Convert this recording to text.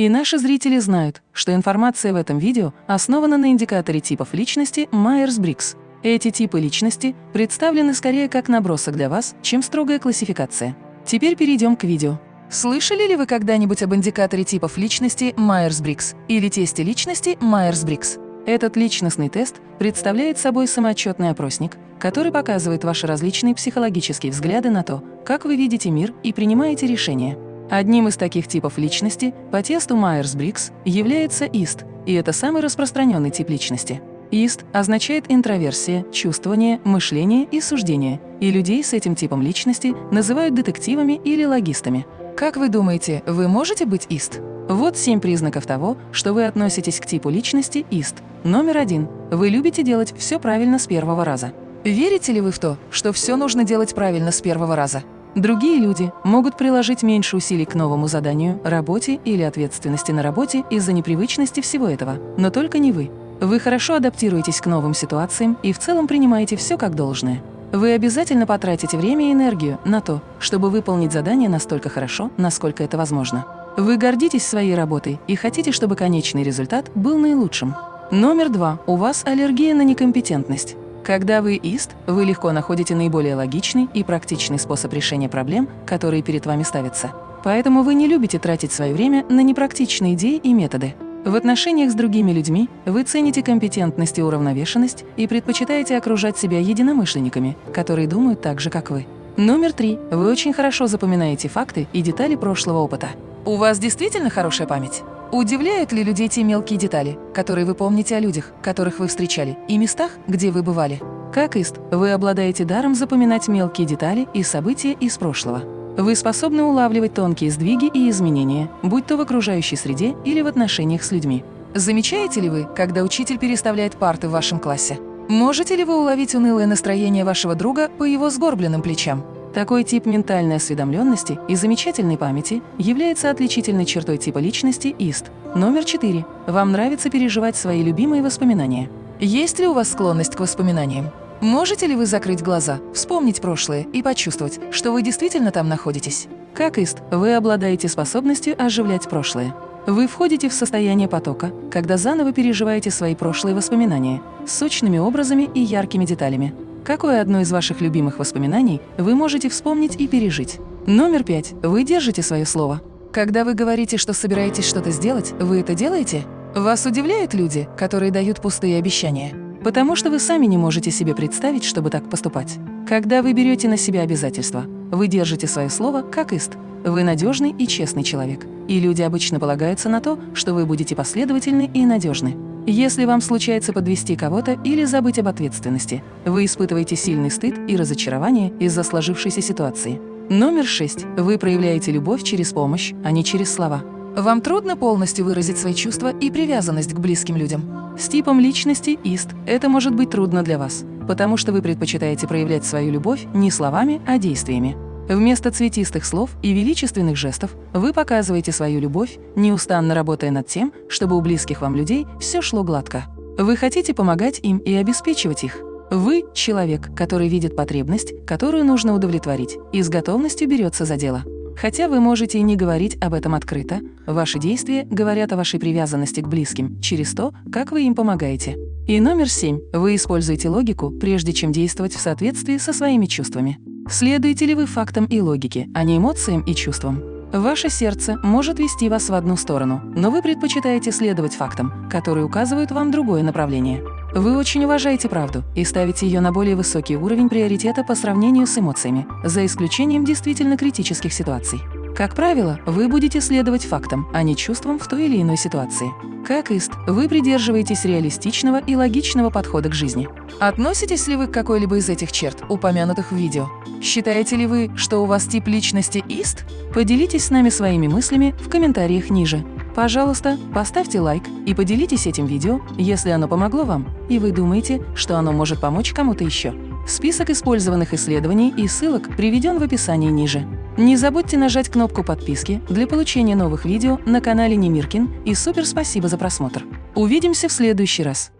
И наши зрители знают, что информация в этом видео основана на индикаторе типов личности Майерс-Брикс. Эти типы личности представлены скорее как набросок для вас, чем строгая классификация. Теперь перейдем к видео. Слышали ли вы когда-нибудь об индикаторе типов личности Майерс-Брикс или тесте личности Майерс-Брикс? Этот личностный тест представляет собой самоотчетный опросник, который показывает ваши различные психологические взгляды на то, как вы видите мир и принимаете решения. Одним из таких типов личности по тесту Майерс-Брикс является ISTJ, и это самый распространенный тип личности. ISTJ означает интроверсия, чувствование, мышление и суждение, и людей с этим типом личности называют детективами или логистами. Как вы думаете, вы можете быть ISTJ? Вот семь признаков того, что вы относитесь к типу личности ISTJ. Номер один. Вы любите делать все правильно с первого раза. Верите ли вы в то, что все нужно делать правильно с первого раза? Другие люди могут приложить меньше усилий к новому заданию, работе или ответственности на работе из-за непривычности всего этого, но только не вы. Вы хорошо адаптируетесь к новым ситуациям и в целом принимаете все как должное. Вы обязательно потратите время и энергию на то, чтобы выполнить задание настолько хорошо, насколько это возможно. Вы гордитесь своей работой и хотите, чтобы конечный результат был наилучшим. Номер два. У вас аллергия на некомпетентность. Когда вы ист, вы легко находите наиболее логичный и практичный способ решения проблем, которые перед вами ставятся. Поэтому вы не любите тратить свое время на непрактичные идеи и методы. В отношениях с другими людьми вы цените компетентность и уравновешенность и предпочитаете окружать себя единомышленниками, которые думают так же, как вы. Номер три. Вы очень хорошо запоминаете факты и детали прошлого опыта. У вас действительно хорошая память? Удивляют ли людей те мелкие детали, которые вы помните о людях, которых вы встречали, и местах, где вы бывали? Как ист, вы обладаете даром запоминать мелкие детали и события из прошлого. Вы способны улавливать тонкие сдвиги и изменения, будь то в окружающей среде или в отношениях с людьми. Замечаете ли вы, когда учитель переставляет парты в вашем классе? Можете ли вы уловить унылое настроение вашего друга по его сгорбленным плечам? Такой тип ментальной осведомленности и замечательной памяти является отличительной чертой типа личности ИСТ. Номер 4. Вам нравится переживать свои любимые воспоминания. Есть ли у вас склонность к воспоминаниям? Можете ли вы закрыть глаза, вспомнить прошлое и почувствовать, что вы действительно там находитесь? Как ист, вы обладаете способностью оживлять прошлое. Вы входите в состояние потока, когда заново переживаете свои прошлые воспоминания с сочными образами и яркими деталями. Какое одно из ваших любимых воспоминаний вы можете вспомнить и пережить? Номер пять. Вы держите свое слово. Когда вы говорите, что собираетесь что-то сделать, вы это делаете? Вас удивляют люди, которые дают пустые обещания? Потому что вы сами не можете себе представить, чтобы так поступать. Когда вы берете на себя обязательства, вы держите свое слово как ист. Вы надежный и честный человек. И люди обычно полагаются на то, что вы будете последовательны и надежны. Если вам случается подвести кого-то или забыть об ответственности, вы испытываете сильный стыд и разочарование из-за сложившейся ситуации. Номер шесть. Вы проявляете любовь через помощь, а не через слова. Вам трудно полностью выразить свои чувства и привязанность к близким людям. С типом личности ИСТ это может быть трудно для вас, потому что вы предпочитаете проявлять свою любовь не словами, а действиями. Вместо цветистых слов и величественных жестов вы показываете свою любовь, неустанно работая над тем, чтобы у близких вам людей все шло гладко. Вы хотите помогать им и обеспечивать их. Вы – человек, который видит потребность, которую нужно удовлетворить, и с готовностью берется за дело. Хотя вы можете и не говорить об этом открыто, ваши действия говорят о вашей привязанности к близким через то, как вы им помогаете. И номер семь. Вы используете логику, прежде чем действовать в соответствии со своими чувствами. Следуете ли вы фактам и логике, а не эмоциям и чувствам? Ваше сердце может вести вас в одну сторону, но вы предпочитаете следовать фактам, которые указывают вам другое направление. Вы очень уважаете правду и ставите ее на более высокий уровень приоритета по сравнению с эмоциями, за исключением действительно критических ситуаций. Как правило, вы будете следовать фактам, а не чувствам в той или иной ситуации. Как ист, вы придерживаетесь реалистичного и логичного подхода к жизни. Относитесь ли вы к какой-либо из этих черт, упомянутых в видео? Считаете ли вы, что у вас тип личности ист? Поделитесь с нами своими мыслями в комментариях ниже. Пожалуйста, поставьте лайк и поделитесь этим видео, если оно помогло вам, и вы думаете, что оно может помочь кому-то еще. Список использованных исследований и ссылок приведен в описании ниже. Не забудьте нажать кнопку подписки для получения новых видео на канале Немиркин и супер спасибо за просмотр. Увидимся в следующий раз.